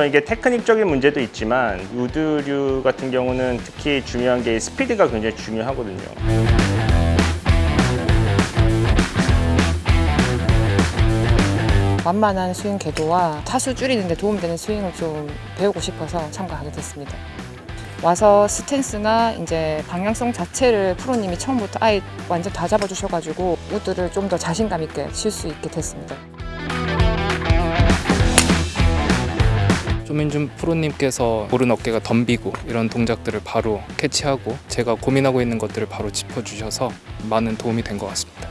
물론 이게 테크닉적인 문제도 있지만 우드류 같은 경우는 특히 중요한 게 스피드가 굉장히 중요하거든요. 만만한 스윙 궤도와 타수 줄이는 데 도움되는 스윙을 좀 배우고 싶어서 참가하게 됐습니다. 와서 스탠스나 이제 방향성 자체를 프로님이 처음부터 아예 완전 다 잡아주셔가지고 우드를 좀 더 자신감 있게 칠 수 있게 됐습니다. 조민준 프로님께서 오른 어깨가 덤비고 이런 동작들을 바로 캐치하고 제가 고민하고 있는 것들을 바로 짚어주셔서 많은 도움이 된 것 같습니다.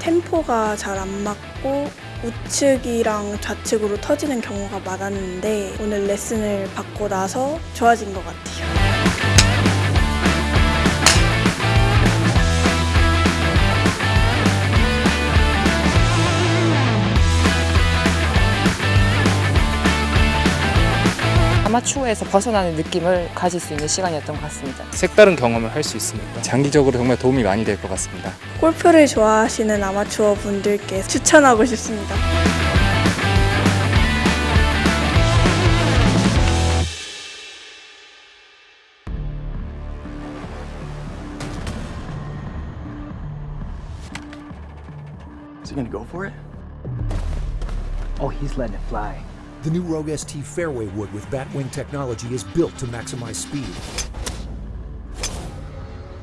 템포가 잘 안 맞고 우측이랑 좌측으로 터지는 경우가 많았는데 오늘 레슨을 받고 나서 좋아진 것 같아요. 아마추어에서 벗어나는 느낌을 가질 수 있는 시간이었던 것 같습니다. 색다른 경험을 할 수 있으니까 장기적으로 정말 도움이 많이 될 것 같습니다. 골프를 좋아하시는 아마추어 분들께 추천하고 싶습니다. Is he gonna go for it? Oh, he's letting it fly. The new Rogue ST fairway wood with Batwing technology is built to maximize speed.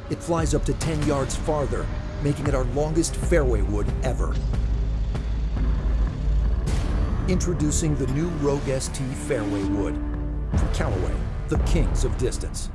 It flies up to 10 yards farther, making it our longest fairway wood ever. Introducing the new Rogue ST fairway wood from Callaway, the kings of distance.